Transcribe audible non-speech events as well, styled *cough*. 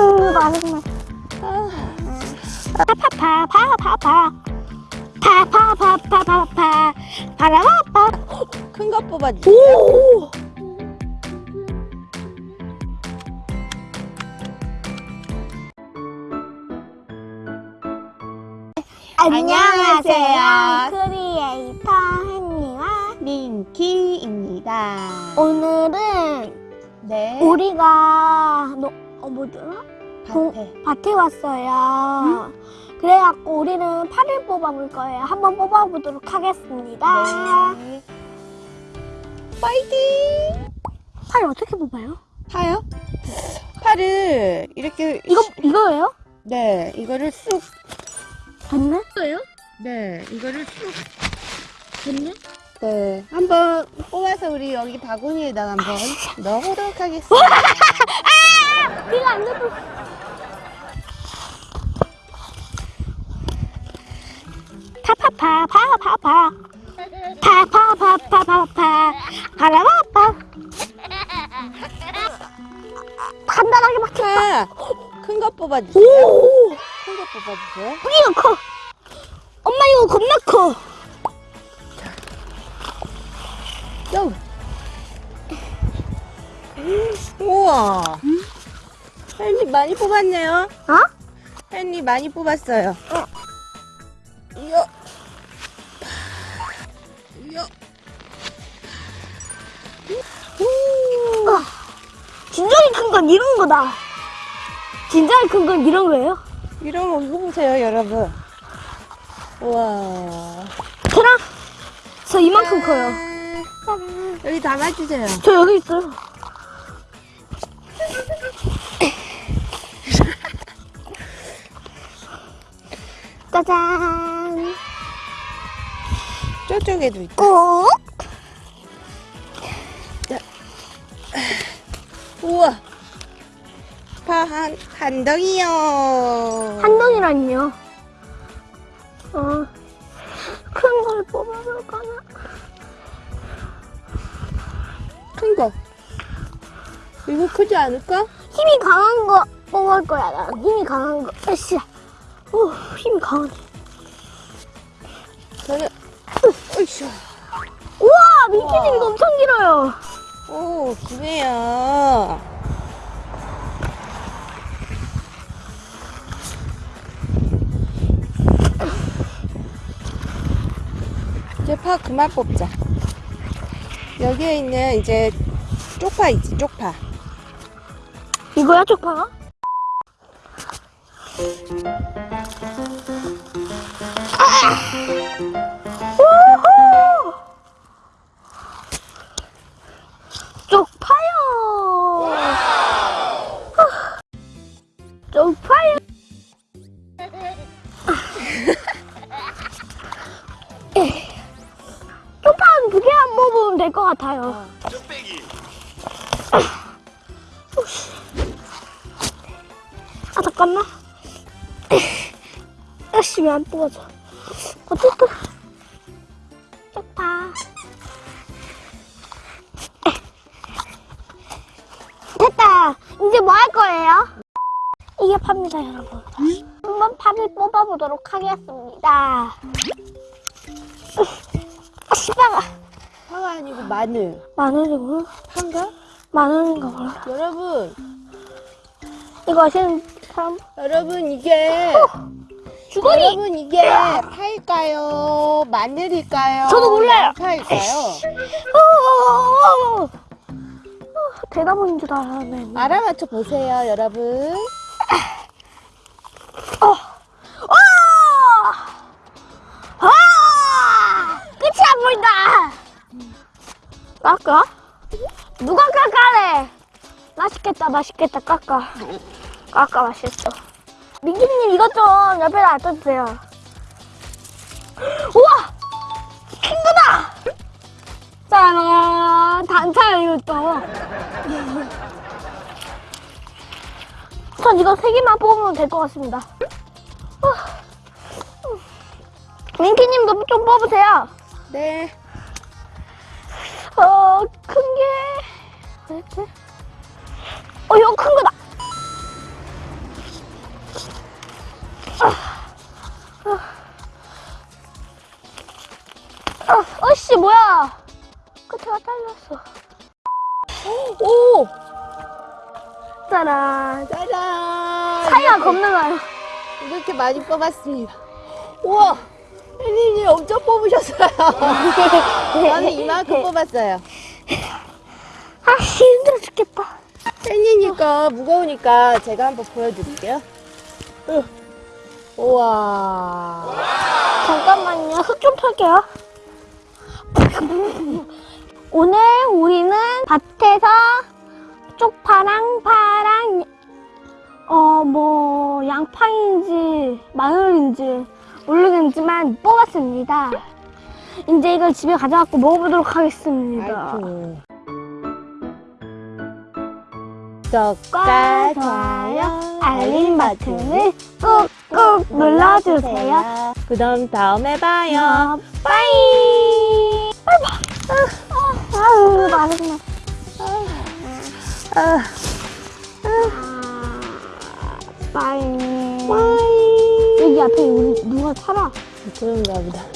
아유 맛있네 파파파파파파 파파파파파파 파라파파 큰거 뽑아주세요. 오 안녕하세요. 크리에이터 헨리와 민키입니다. 오늘은 네. 우리가 너, 어 뭐더라? 밭에. 밭에 왔어요. 그래갖고 우리는 팔을 뽑아볼 거예요. 한번 뽑아보도록 하겠습니다. 네. 파이팅! 팔 어떻게 뽑아요? 파요? 파를 이렇게 이거 이거예요? 네 이거를 쑥 됐네? 이거예요? 네, 이거를 쑥 됐네? 네, 한번 뽑아서 우리 여기 바구니에다가 한번 넣어보도록 하겠습니다. *laughs* 거 뽑아주세요. 오! 큰거 뽑아주세요. 이거 커. 엄마 이거 겁나 커. 뿅! 우와! hen리 많이 뽑았네요. 어? hen리 많이 뽑았어요. 어. 이거. 이거. 우. 어. 진작에 큰건 이런 거다. 진작에 큰건 이런 거예요? 이런 거 뽑으세요, 여러분. 우와. 저랑 저 이만큼 커요. 짠. 여기 담아주세요. 저 여기 있어요. *laughs* 짜잔. 저쪽에도 있다. 꼭. 우와. 파 한, 한 덩이요. 한 덩이라니요. 어. 큰 걸 뽑아볼까나? 큰 거. 이거 크지 않을까? 힘이 강한 거 뽑을 거야. 나 힘이 강한 거. 으쌰. 오, 힘이 강하네. 저는, 으쌰. 우와, 민키님 이거 엄청 길어요. 오, 기네요. 이제 파 그만 뽑자. 여기에 있는 이제 쪽파 있지, 쪽파. 이거야, 쪽파가? 우 쪽파는 두 개만 먹으면 될 것 같아요. 아 잠깐만. 열심히 안 뽑아져. 어쨌든. 쪽파 됐다. 이제 뭐 할 거예요? 이게 팝니다 여러분. 한번 파를 뽑아보도록 하겠습니다 아 씨발 파가 아니고 마늘. 마늘이구나 파인가? 마늘인가 몰라 여러분, 이거 아시는 사람 여러분 이게 주거니 여러분 이게 파일까요? 마늘일까요? 저도 몰라요. 파일까요? 어, 대나무인 줄 알았네. 알아맞혀 보세요, 여러분. 깎아? 누가 깎아래? 맛있겠다, 맛있겠다, 깎아. 깎아, 맛있어. 민기님 이것 좀 옆에다 놔둬주세요. 우와! 큰 거다! 짜란! 단차야, 이것도. 전 이거 세 개만 뽑으면 될 것 같습니다. 어. 민키님도 좀 뽑으세요. 네. 어, 큰 게. 어딨지? 어, 이거 큰 거다! 아, 아. 아, 어씨 뭐야! 끝에가 잘렸어. 오! 짜란. 짜란. 사이가 겁나 가요. 이렇게 많이 뽑았습니다. 우와! 혜님이 엄청 뽑으셨어요. *laughs* 저는 이만큼 뽑았어요. 아, 힘들어 죽겠다. 거 무거우니까 제가 한번 보여드릴게요. 으. 우와. 잠깐만요. 흙 좀 털게요. 오늘 우리는 밭에서 쪽파랑 파랑 어 뭐 양파인지 마늘인지 모르겠지만 뽑았습니다. 이제 이걸 집에 가져갖고 먹어보도록 하겠습니다. 구독과 좋아요, 알림 버튼을 꾹꾹 눌러주세요. 그럼 다음에 봐요. 어, 빠이. 아유. 아, 빠이. 빠이. 여기 앞에 우리 누가 살아? 그런가 보다.